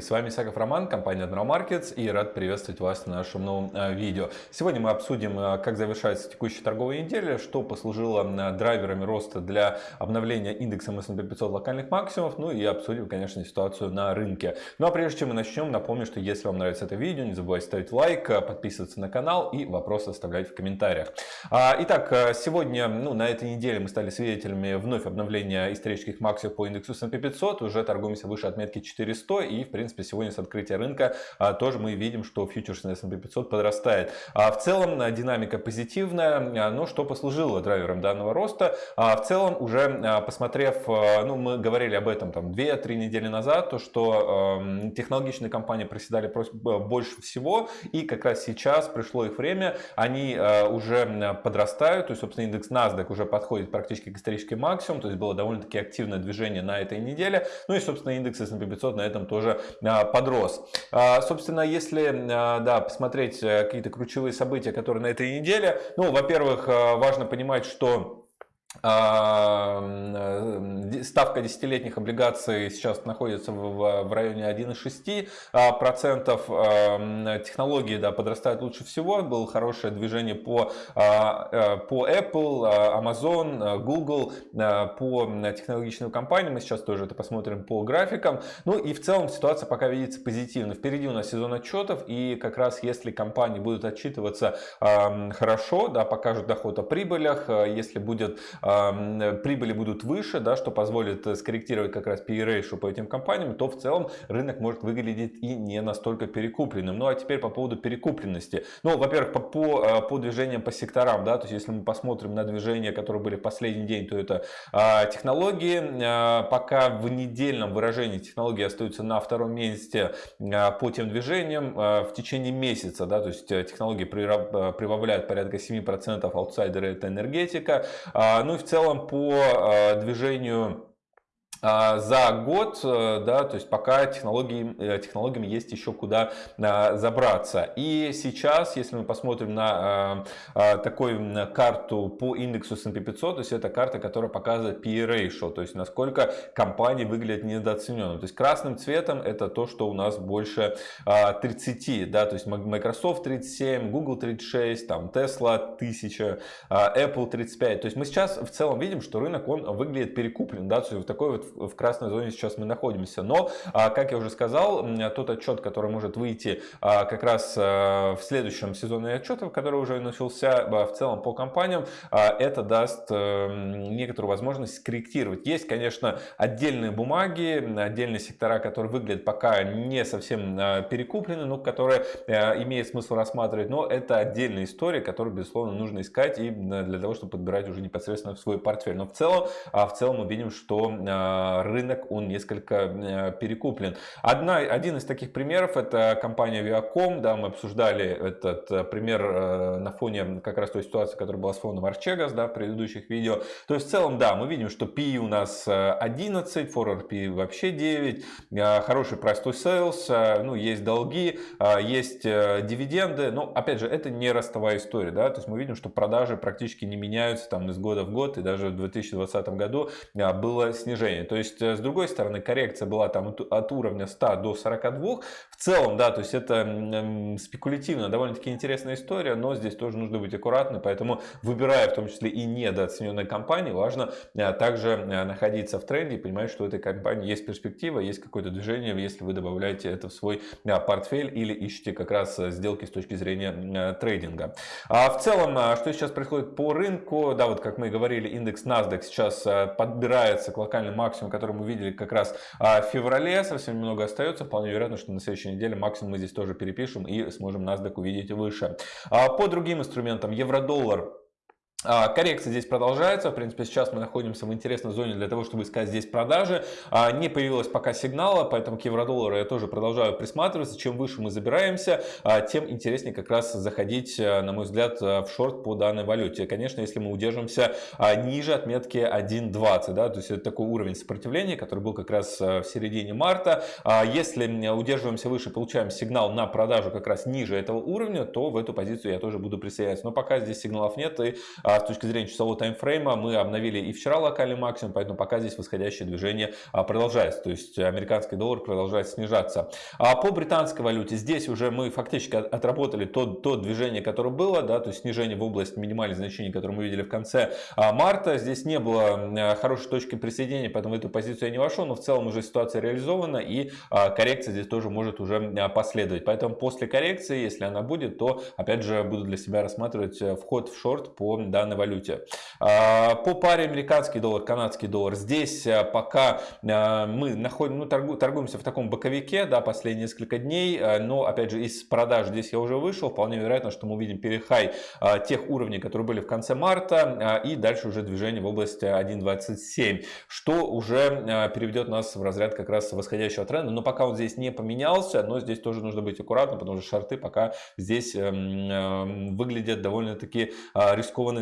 С вами Саков Роман, компания Markets и рад приветствовать вас на нашем новом э, видео. Сегодня мы обсудим, э, как завершается текущая торговая неделя, что послужило э, драйверами роста для обновления индекса S&P 500 локальных максимумов, ну и обсудим, конечно, ситуацию на рынке. Ну а прежде чем мы начнем, напомню, что если вам нравится это видео, не забывайте ставить лайк, подписываться на канал и вопросы оставлять в комментариях. А, итак, сегодня, ну на этой неделе мы стали свидетелями вновь обновления исторических максимумов по индексу S&P 500, уже торгуемся выше отметки 400 100. И, в принципе, сегодня с открытия рынка а, тоже мы видим, что фьючерс на S&P 500 подрастает. А в целом а, динамика позитивная, но что послужило драйвером данного роста? В целом, уже посмотрев, ну, мы говорили об этом там 2-3 недели назад, то, что технологичные компании проседали больше всего, и как раз сейчас пришло их время, они уже подрастают, то есть, собственно, индекс NASDAQ уже подходит практически к историческим максимуму, то есть было довольно-таки активное движение на этой неделе, ну и, собственно, индекс S&P 500 на этом тоже а, подрос. А, собственно, если а, да, посмотреть э, какие-то ключевые события, которые на этой неделе, ну, во-первых, важно понимать, что а, ставка десятилетних облигаций сейчас находится в, районе 1,6%. А, технологии да, подрастают лучше всего. Было хорошее движение по, а, э, по Apple, Amazon, Google, по технологичным компаниям. Мы сейчас тоже это посмотрим по графикам. Ну и в целом ситуация пока видится позитивно. Впереди у нас сезон отчетов. И как раз если компании будут отчитываться хорошо, да, покажут доход о прибылях, если будет прибыли будут выше, да, что позволит э, скорректировать как раз ratio по этим компаниям, то в целом рынок может выглядеть и не настолько перекупленным. Ну а теперь по поводу перекупленности. Ну, во-первых, по, по, э, по движениям по секторам, да, то есть если мы посмотрим на движения, которые были в последний день, то это а, технологии. А, пока в недельном выражении технологии остаются на втором месте а, по тем движениям а, в течение месяца, да, то есть технологии прибавляют порядка 7%, аутсайдеры это энергетика. А, ну и в целом по э, движению за год, э, да, то есть пока технологии, э, технологиями есть еще куда а, забраться. И сейчас, если мы посмотрим на а, такую карту по индексу S&P 500, то есть это карта, которая показывает PE ratio, то есть насколько компании выглядят недооцененными. То есть красным цветом это то, что у нас больше 30, да, то есть Microsoft 37, Google 36, там Tesla 1000, Apple 35. То есть мы сейчас в целом видим, что рынок он выглядит перекуплен, да, то есть в такой вот в красной зоне сейчас мы находимся. Но, а, как я уже сказал, тот отчет, который может выйти а, как раз а, в следующем сезоне отчетов, который уже начался в целом по компаниям, это даст э, некоторую возможность скорректировать. Есть, конечно, отдельные бумаги, отдельные сектора, которые выглядят пока не совсем перекуплены, но которые э, имеет смысл рассматривать. Но это отдельная история, которую, безусловно, нужно искать и для того, чтобы подбирать уже непосредственно в свой портфель. Но в целом, в целом мы видим, что рынок он несколько э, перекуплен. Одна, один из таких примеров это компания Viacom. Да, мы обсуждали этот э, пример э, на фоне как раз той ситуации, которая была с фондом Archegos да, в предыдущих видео. То есть в целом, да, мы видим, что PE у нас 11, forward PE вообще 9, хороший to sales, ну, есть долги, есть дивиденды. Но, опять же, это не ростовая история. Да? То есть мы видим, что продажи практически не меняются там из года в год. И даже в 2020 году было снижение. То есть, э, с другой стороны, коррекция была там от уровня 100 до 42. В целом, да, то есть это спекулятивно, довольно-таки интересная история, но здесь тоже нужно быть аккуратным, поэтому выбирая в том числе и недооцененные компании, важно э, также э, находиться в тренде и понимать, что у этой компании есть перспектива, есть какое-то движение, если вы добавляете это в свой портфель или ищете как раз сделки с точки зрения трейдинга. А в целом, что сейчас происходит по рынку, да, вот как мы и говорили, индекс NASDAQ сейчас подбирается к локальным максимумам максимум, который мы видели как раз а, в феврале, совсем немного остается. Вполне вероятно, что на следующей неделе максимум мы здесь тоже перепишем и сможем NASDAQ увидеть выше. А, по другим инструментам, евро-доллар коррекция здесь продолжается. В принципе, сейчас мы находимся в интересной зоне для того, чтобы искать здесь продажи. А, не появилось пока сигнала, поэтому к евро-доллару я тоже продолжаю присматриваться. Чем выше мы забираемся, а, тем интереснее как раз заходить, на мой взгляд, в шорт по данной валюте. Конечно, если мы удержимся ниже отметки 1.20, да, то есть это такой уровень сопротивления, который был как раз в середине марта. Если удерживаемся выше, получаем сигнал на продажу как раз ниже этого уровня, то в эту позицию я тоже буду присоединяться. Но пока здесь сигналов нет и с точки зрения часового таймфрейма мы обновили и вчера локальный максимум, поэтому пока здесь восходящее движение продолжается. То есть американский доллар продолжает снижаться. А по британской валюте здесь уже мы фактически отработали то, то движение, которое было, да, то есть снижение в область минимальных значений, которые мы видели в конце марта. Здесь не было хорошей точки присоединения, поэтому в эту позицию я не вошел, но в целом уже ситуация реализована и коррекция здесь тоже может уже последовать. Поэтому после коррекции, если она будет, то опять же буду для себя рассматривать э, вход в шорт по данной валюте. По паре американский доллар, канадский доллар, здесь э, пока э, мы находим, ну, торгуемся в таком боковике, да, последние несколько дней, но опять же из продаж здесь я уже вышел, вполне вероятно, что мы увидим перехай тех уровней, которые были в конце марта и дальше уже движение в область 1.27, что уже переведет нас в разряд как раз восходящего тренда, но пока он здесь не поменялся, но здесь тоже нужно быть аккуратным, потому что шарты пока здесь эм, эм, выглядят довольно-таки а,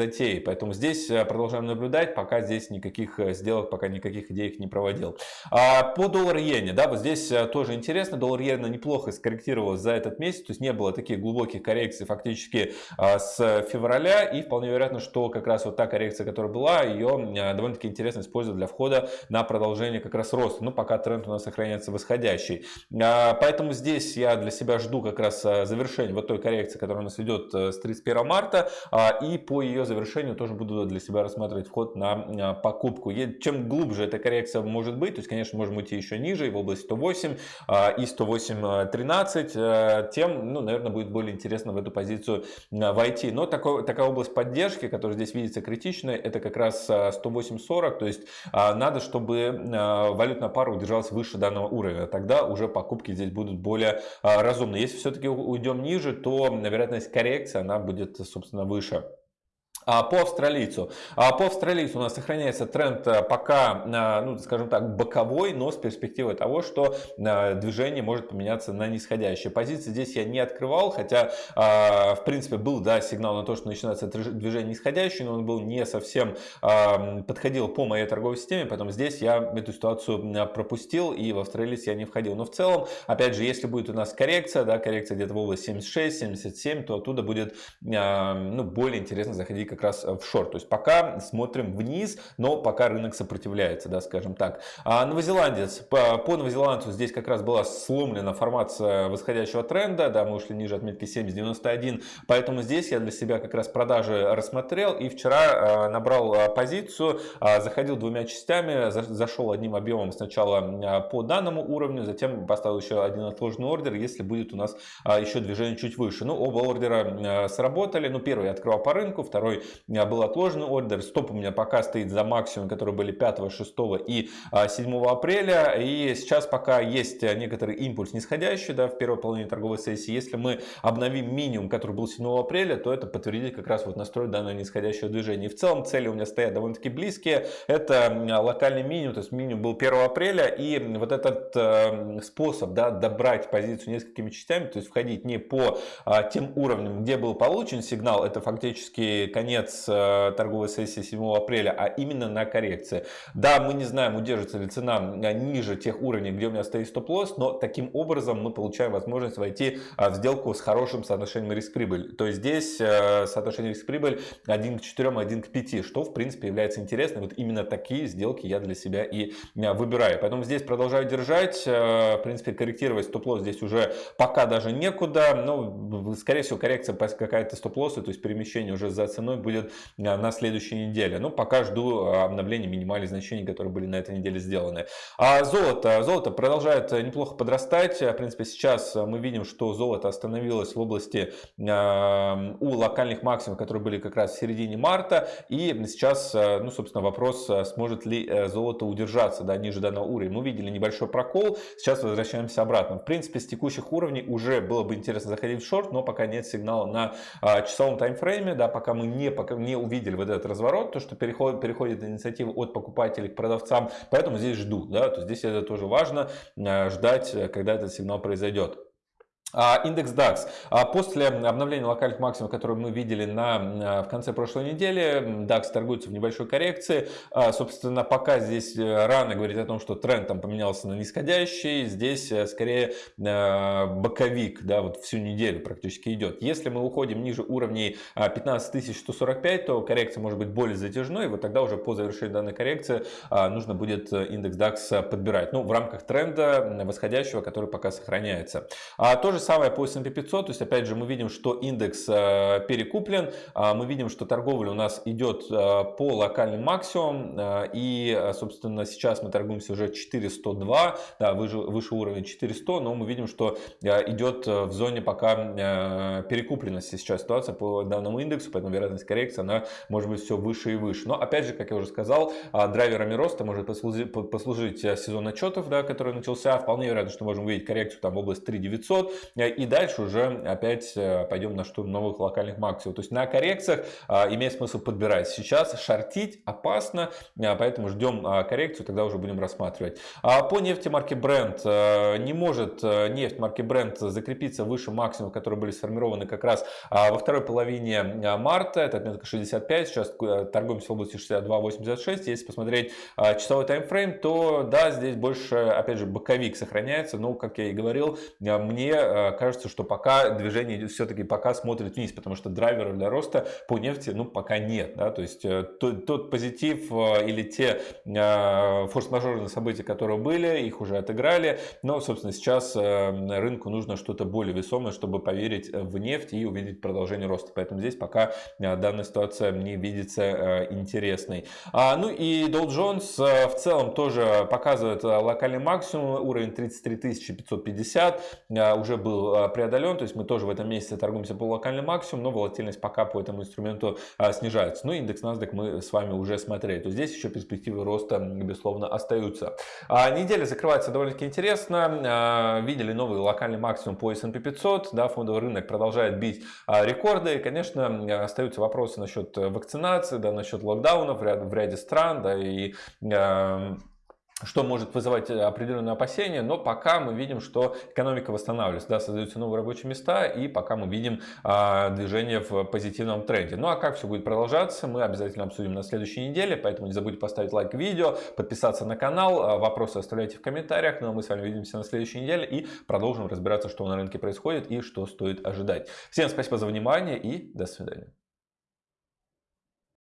затеей. Поэтому здесь э, продолжаем наблюдать, пока здесь никаких э, сделок, пока никаких идей не проводил. А по доллар-иене, да, вот здесь э, тоже интересно, доллар-иена неплохо скорректировалась за этот месяц, то есть не было таких глубоких коррекций фактически а, с февраля, и вполне вероятно, что как раз вот та коррекция, которая была, ее довольно-таки интересно использовать для входа на продолжение как раз роста, ну пока тренд у нас сохраняется восходящий. Поэтому здесь я для себя жду как раз завершения вот той коррекции, которая у нас идет с 31 марта. А, и по ее завершению тоже буду для себя рассматривать вход на покупку. Чем глубже эта коррекция может быть, то есть, конечно, можем уйти еще ниже, в область 108 а, и 108.13, э, тем, ну, наверное, будет более интересно в эту позицию войти. Но такой, такая область поддержки, которая здесь видится критичной, это как раз 108.40, то есть а, надо, чтобы валютная пара удержалась выше данного уровня. Тогда уже покупки здесь будут более разумно. Если все-таки уйдем ниже, то вероятность коррекции она будет, собственно, выше. А по австралийцу. А по австралийцу у нас сохраняется тренд э, пока, э, ну, скажем так, боковой, но с перспективой того, что э, движение может поменяться на нисходящее. Позиции здесь я не открывал, хотя, в принципе, был, да, сигнал на то, что начинается движение нисходящее, но он был не совсем подходил по моей торговой системе, поэтому здесь я эту ситуацию пропустил и в австралийц я не входил. Но в целом, опять же, если будет у нас коррекция, да, коррекция где-то в области 76-77, то оттуда будет, ну, более интересно заходить как раз в шорт. То есть пока смотрим вниз, но пока рынок сопротивляется, да, скажем так. А новозеландец, по, по новозеландцу здесь как раз была сломлена формация восходящего тренда, да, мы ушли ниже отметки 7.91, поэтому здесь я для себя как раз продажи рассмотрел и вчера а, набрал а, позицию, заходил двумя частями, зашел одним объемом сначала по данному уровню, затем поставил еще один отложенный ордер, если будет у нас еще движение чуть выше. Ну, оба ордера сработали, ну, первый я открывал по рынку, второй был отложен ордер. Стоп у меня пока стоит за максимум, который были 5, 6 и 7 а, апреля. И сейчас пока есть некоторый импульс нисходящий да, в первой половине торговой сессии. Если мы обновим минимум, который был 7 апреля, то это подтвердит как раз вот настрой данного нисходящего движения. И в целом цели у меня стоят довольно-таки близкие. Это локальный минимум, то есть минимум был 1 апреля. И вот этот э, способ да, добрать позицию несколькими частями, то есть входить не по э, тем уровням, где был получен сигнал, это фактически конец конец э, торговой сессии 7 апреля, а именно на коррекции. Да, мы не знаем, удержится ли цена э, ниже тех уровней, где у меня стоит стоп-лосс, но таким образом мы получаем возможность войти э, в сделку с хорошим соотношением риск-прибыль. То есть здесь соотношение риск-прибыль 1 к 4, 1 к 5, что в принципе является интересным. Вот именно такие сделки я для себя и выбираю. Поэтому здесь продолжаю держать, в принципе корректировать стоп-лосс здесь уже пока даже некуда, но скорее всего коррекция какая-то стоп-лосса, то есть перемещение уже за ценой будет а, на следующей неделе. Ну, пока жду а, обновления минимальных значений, которые были на этой неделе сделаны. А золото. Золото продолжает неплохо подрастать. В принципе, сейчас мы видим, что золото остановилось в области а, у локальных максимумов, которые были как раз в середине марта. И сейчас, ну, собственно, вопрос, сможет ли э, золото удержаться да, ниже данного уровня. Мы видели небольшой прокол, сейчас возвращаемся обратно. В принципе, с текущих уровней уже было бы интересно заходить в шорт, но пока нет сигнала на часовом таймфрейме, да, пока мы не пока не увидели вот этот разворот, то, что переходит, переходит инициатива от покупателей к продавцам, поэтому здесь жду, да, то здесь это тоже важно, э, ждать, э, когда этот сигнал произойдет. А, индекс DAX. А, после обновления локальных максимумов, которые мы видели на, в конце прошлой недели, DAX торгуется в небольшой коррекции. А, собственно, пока здесь э, рано говорить о том, что тренд там поменялся на нисходящий. Здесь э, скорее э, боковик, да, вот всю неделю практически идет. Если мы уходим ниже уровней 15145, то коррекция может быть более затяжной. И вот тогда уже по завершению данной коррекции нужно будет индекс DAX подбирать. Ну, в рамках тренда восходящего, который пока сохраняется. А тоже же самое по S&P 500, то есть опять же мы видим, что индекс э, перекуплен, а, мы видим, что торговля у нас идет э, по локальным максимумам, э, и, собственно, сейчас мы торгуемся уже 402, да, выше, выше уровня 400, но мы видим, что идет в зоне пока перекупленности сейчас ситуация по данному индексу, поэтому вероятность коррекции, она может быть все выше и выше. Но опять же, как я уже сказал, драйверами роста может послужить, послужить сезон отчетов, да, который начался, вполне вероятно, что можем увидеть коррекцию там в область 3900, Э, и дальше уже опять э, пойдем на штурм новых локальных максимумов. То есть на коррекциях э, имеет смысл подбирать. Сейчас шортить опасно, поэтому ждем коррекцию, тогда уже будем рассматривать. А по нефти марки Brent не может нефть марки Brent закрепиться выше максимумов, которые были сформированы как раз во второй половине марта. Это отметка 65, сейчас торгуемся в области 62.86. Если посмотреть часовой таймфрейм, то да, здесь больше, опять же, боковик сохраняется. Но, как я и говорил, мне кажется, что пока движение все-таки пока смотрит вниз, потому что драйверов для роста по нефти ну, пока нет. Да? То есть э, тот, тот позитив э, или те э, форс-мажорные события, которые были, их уже отыграли. Но, собственно, сейчас рынку нужно что-то более весомое, чтобы поверить в нефть и увидеть продолжение роста. Поэтому здесь пока данная ситуация не видится интересной. А, ну и Dow Jones в целом тоже показывает локальный максимум, уровень 33 550, уже был был а, преодолен, то есть мы тоже в этом месяце торгуемся по локальным максимуму, но волатильность пока по этому инструменту а, снижается. Ну, индекс NASDAQ мы с вами уже смотрели, то здесь еще перспективы роста, безусловно, остаются. А, неделя закрывается довольно-таки интересно. Видели новый локальный максимум по S&P 500, да, фондовый рынок продолжает бить рекорды. Конечно, остаются вопросы насчет вакцинации, да, насчет локдаунов в ряде, в ряде стран, да, и что может вызывать э, определенные опасения, но пока мы видим, что экономика восстанавливается, да, создаются новые рабочие места, и пока мы видим а, движение в позитивном тренде. Ну а как все будет продолжаться, мы обязательно обсудим на следующей неделе, поэтому не забудьте поставить лайк видео, подписаться на канал, а, вопросы оставляйте в комментариях, ну а мы с вами увидимся на следующей неделе и продолжим разбираться, что на рынке происходит и что стоит ожидать. Всем спасибо за внимание и до свидания.